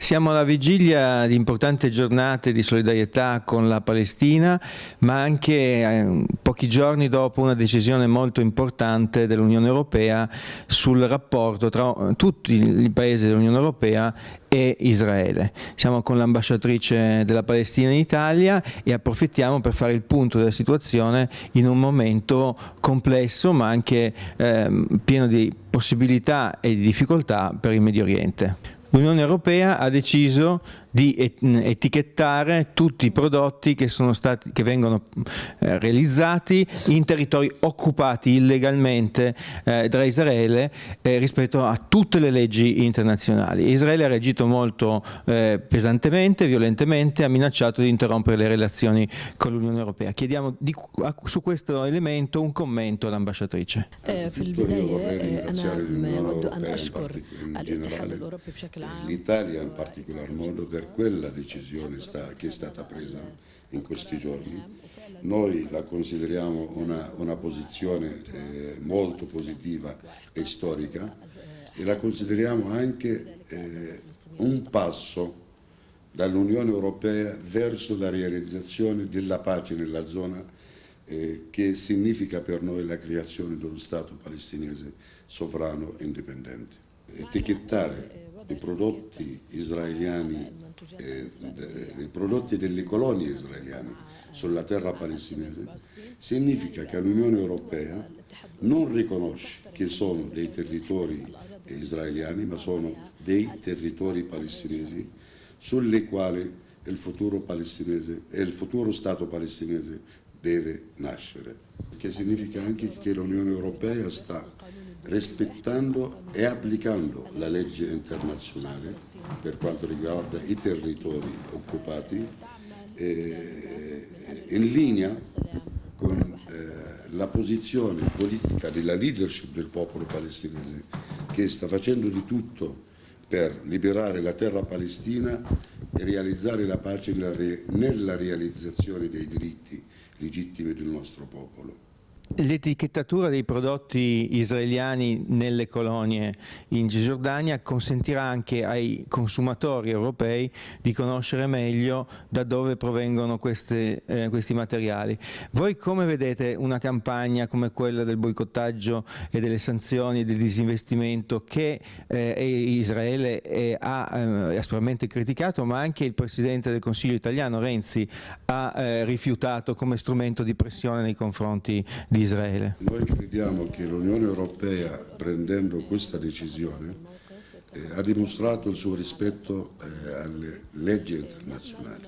Siamo alla vigilia di importanti giornate di solidarietà con la Palestina, ma anche eh, pochi giorni dopo una decisione molto importante dell'Unione Europea sul rapporto tra tutti i paesi dell'Unione Europea e Israele. Siamo con l'ambasciatrice della Palestina in Italia e approfittiamo per fare il punto della situazione in un momento complesso ma anche eh, pieno di possibilità e di difficoltà per il Medio Oriente. L'Unione Europea ha deciso di etichettare tutti i prodotti che, stati, che vengono eh, realizzati in territori occupati illegalmente eh, da Israele eh, rispetto a tutte le leggi internazionali. Israele ha reagito molto eh, pesantemente, violentemente, ha minacciato di interrompere le relazioni con l'Unione Europea. Chiediamo di, a, su questo elemento un commento all'ambasciatrice. L'Italia in particolar modo per quella decisione sta, che è stata presa in questi giorni. Noi la consideriamo una, una posizione eh, molto positiva e storica e la consideriamo anche eh, un passo dall'Unione Europea verso la realizzazione della pace nella zona eh, che significa per noi la creazione di uno Stato palestinese sovrano e indipendente. Etichettare i prodotti israeliani, eh, i prodotti delle colonie israeliane sulla terra palestinese, significa che l'Unione Europea non riconosce che sono dei territori israeliani, ma sono dei territori palestinesi sulle quali il futuro, palestinese, il futuro Stato palestinese deve nascere, che significa anche che l'Unione Europea sta rispettando e applicando la legge internazionale per quanto riguarda i territori occupati, eh, in linea con eh, la posizione politica della leadership del popolo palestinese che sta facendo di tutto per liberare la terra palestina e realizzare la pace nella realizzazione dei diritti legittimi del nostro popolo. L'etichettatura dei prodotti israeliani nelle colonie in Cisgiordania consentirà anche ai consumatori europei di conoscere meglio da dove provengono queste, eh, questi materiali. Voi come vedete una campagna come quella del boicottaggio e delle sanzioni e del disinvestimento che eh, Israele eh, ha aspramente criticato ma anche il Presidente del Consiglio italiano Renzi ha eh, rifiutato come strumento di pressione nei confronti di di Israele. Noi crediamo che l'Unione Europea, prendendo questa decisione, eh, ha dimostrato il suo rispetto eh, alle leggi internazionali.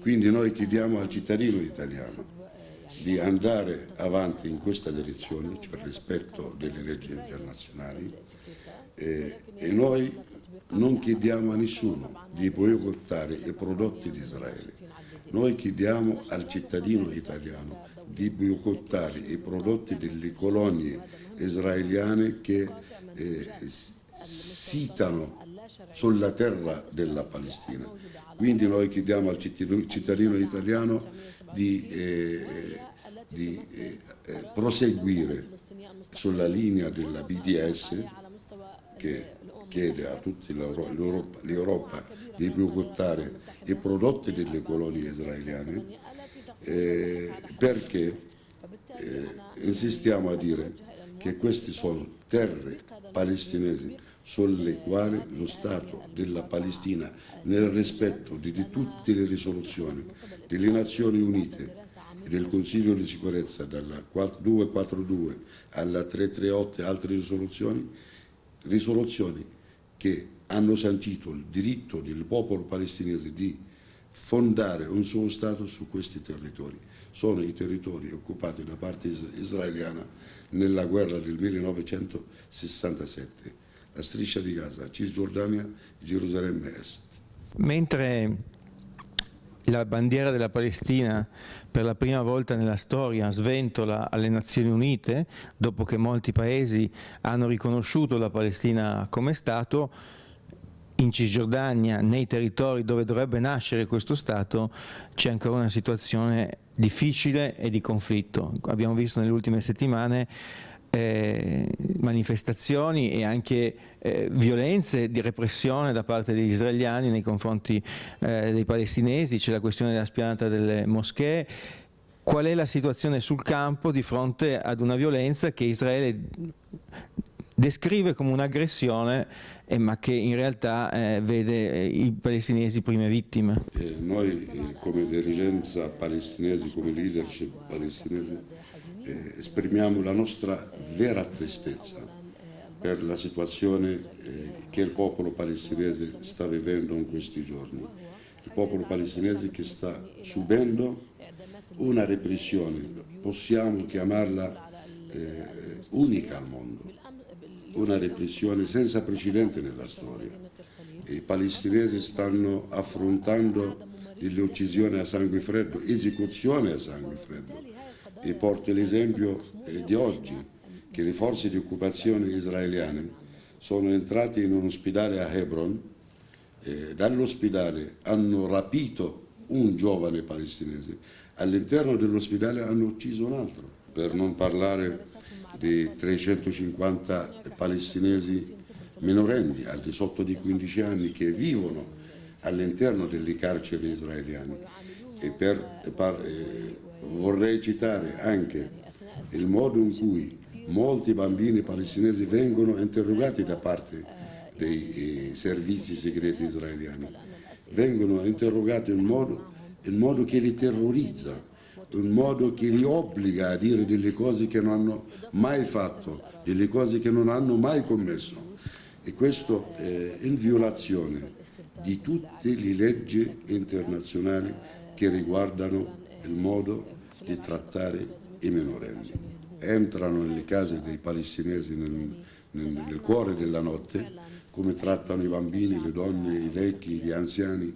Quindi noi chiediamo al cittadino italiano di andare avanti in questa direzione, cioè rispetto delle leggi internazionali, eh, e noi non chiediamo a nessuno di boicottare i prodotti di Israele. Noi chiediamo al cittadino italiano di boicottare i prodotti delle colonie israeliane che eh, sitano sulla terra della Palestina. Quindi noi chiediamo al cittadino italiano di, eh, di eh, eh proseguire sulla linea della BDS che chiede a tutta l'Europa di boicottare i prodotti delle colonie israeliane eh, perché eh, insistiamo a dire che queste sono terre palestinesi sulle quali lo Stato della Palestina, nel rispetto di, di tutte le risoluzioni delle Nazioni Unite e del Consiglio di sicurezza dalla 242 alla 338 e altre risoluzioni, risoluzioni che hanno sancito il diritto del popolo palestinese di fondare un suo Stato su questi territori. Sono i territori occupati da parte israeliana nella guerra del 1967, la striscia di Gaza, Cisgiordania, Gerusalemme Est. Mentre la bandiera della Palestina per la prima volta nella storia sventola alle Nazioni Unite, dopo che molti paesi hanno riconosciuto la Palestina come Stato, in Cisgiordania, nei territori dove dovrebbe nascere questo Stato, c'è ancora una situazione difficile e di conflitto. Abbiamo visto nelle ultime settimane eh, manifestazioni e anche eh, violenze di repressione da parte degli israeliani nei confronti eh, dei palestinesi, c'è la questione della spianata delle moschee. Qual è la situazione sul campo di fronte ad una violenza che Israele descrive come un'aggressione eh, ma che in realtà eh, vede eh, i palestinesi prime vittime. Eh, noi eh, come dirigenza palestinese, come leadership palestinese, eh, esprimiamo la nostra vera tristezza per la situazione che il popolo palestinese sta vivendo in questi giorni. Il popolo palestinese che sta subendo una repressione, possiamo chiamarla unica al mondo una repressione senza precedenti nella storia. I palestinesi stanno affrontando delle uccisioni a sangue freddo, esecuzioni a sangue freddo. E porto l'esempio eh, di oggi, che le forze di occupazione israeliane sono entrate in un ospedale a Hebron, eh, dall'ospedale hanno rapito un giovane palestinese, all'interno dell'ospedale hanno ucciso un altro, per non parlare di 350 palestinesi minorenni al di sotto di 15 anni che vivono all'interno delle carceri israeliane. E per, per, eh, vorrei citare anche il modo in cui molti bambini palestinesi vengono interrogati da parte dei eh, servizi segreti israeliani. Vengono interrogati in modo, in modo che li terrorizza, un modo che li obbliga a dire delle cose che non hanno mai fatto, delle cose che non hanno mai commesso. E questo è in violazione di tutte le leggi internazionali che riguardano il modo di trattare i minorenni. Entrano nelle case dei palestinesi nel, nel, nel cuore della notte, come trattano i bambini, le donne, i vecchi, gli anziani,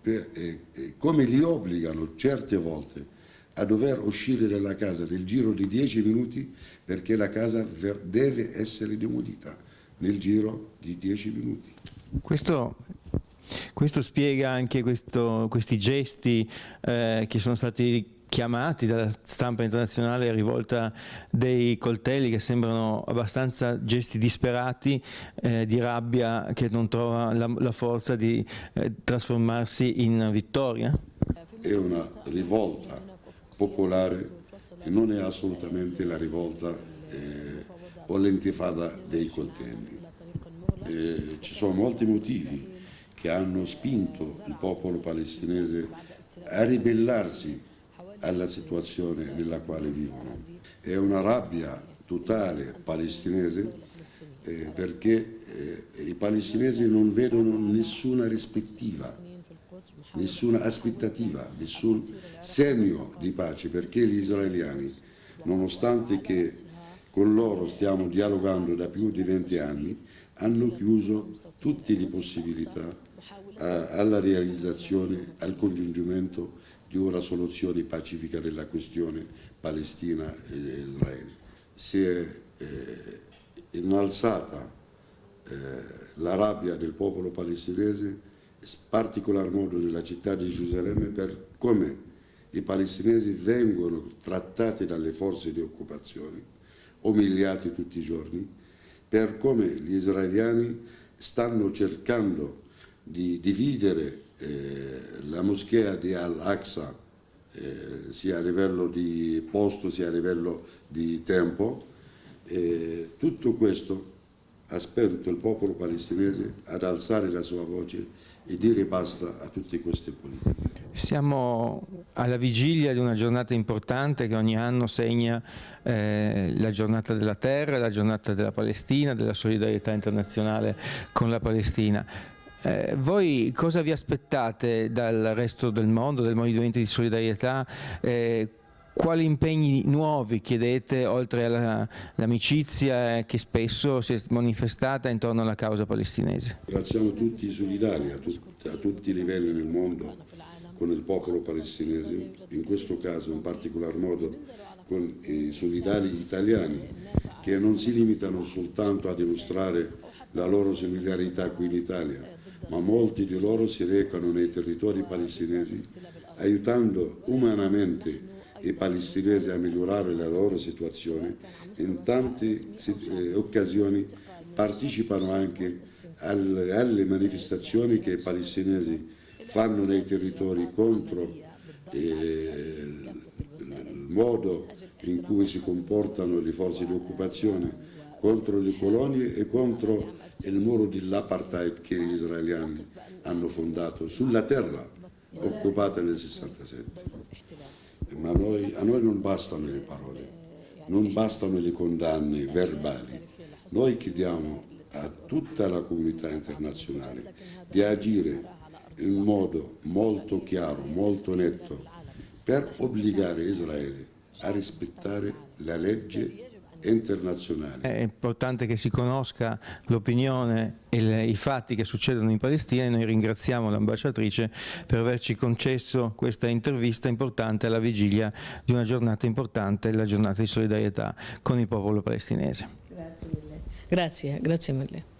per, eh, come li obbligano certe volte a dover uscire dalla casa nel giro di 10 minuti perché la casa deve essere demolita nel giro di 10 minuti. Questo, questo spiega anche questo, questi gesti eh, che sono stati chiamati dalla stampa internazionale rivolta dei coltelli che sembrano abbastanza gesti disperati eh, di rabbia che non trova la, la forza di eh, trasformarsi in vittoria? È una rivolta popolare e non è assolutamente la rivolta eh, o l'intifada dei coltelli. Eh, ci sono molti motivi che hanno spinto il popolo palestinese a ribellarsi alla situazione nella quale vivono. È una rabbia totale palestinese eh, perché eh, i palestinesi non vedono nessuna rispettiva nessuna aspettativa, nessun segno di pace, perché gli israeliani, nonostante che con loro stiamo dialogando da più di 20 anni, hanno chiuso tutte le possibilità alla realizzazione, al congiungimento di una soluzione pacifica della questione Palestina e Israele. Si è eh, innalzata eh, la rabbia del popolo palestinese particolar modo nella città di Gerusalemme per come i palestinesi vengono trattati dalle forze di occupazione, umiliati tutti i giorni, per come gli israeliani stanno cercando di dividere eh, la moschea di Al-Aqsa eh, sia a livello di posto sia a livello di tempo. Eh, tutto questo ha spento il popolo palestinese ad alzare la sua voce e dire basta a tutte queste politiche. Siamo alla vigilia di una giornata importante che ogni anno segna eh, la giornata della terra, la giornata della Palestina, della solidarietà internazionale con la Palestina. Eh, voi cosa vi aspettate dal resto del mondo, del movimento di solidarietà? Eh, quali impegni nuovi chiedete oltre all'amicizia che spesso si è manifestata intorno alla causa palestinese? Siamo tutti solidari a, tut a tutti i livelli nel mondo con il popolo palestinese, in questo caso in particolar modo con i solidari italiani che non si limitano soltanto a dimostrare la loro solidarietà qui in Italia, ma molti di loro si recano nei territori palestinesi aiutando umanamente i palestinesi a migliorare la loro situazione, in tante eh, occasioni partecipano anche alle, alle manifestazioni che i palestinesi fanno nei territori contro eh, il modo in cui si comportano le forze di occupazione, contro le colonie e contro il muro dell'apartheid che gli israeliani hanno fondato sulla terra occupata nel 67. Ma noi, a noi non bastano le parole, non bastano le condanne verbali. Noi chiediamo a tutta la comunità internazionale di agire in modo molto chiaro, molto netto, per obbligare Israele a rispettare la legge internazionale. È importante che si conosca l'opinione e le, i fatti che succedono in Palestina e noi ringraziamo l'ambasciatrice per averci concesso questa intervista importante alla vigilia di una giornata importante, la giornata di solidarietà con il popolo palestinese. Grazie mille. Grazie, grazie mille.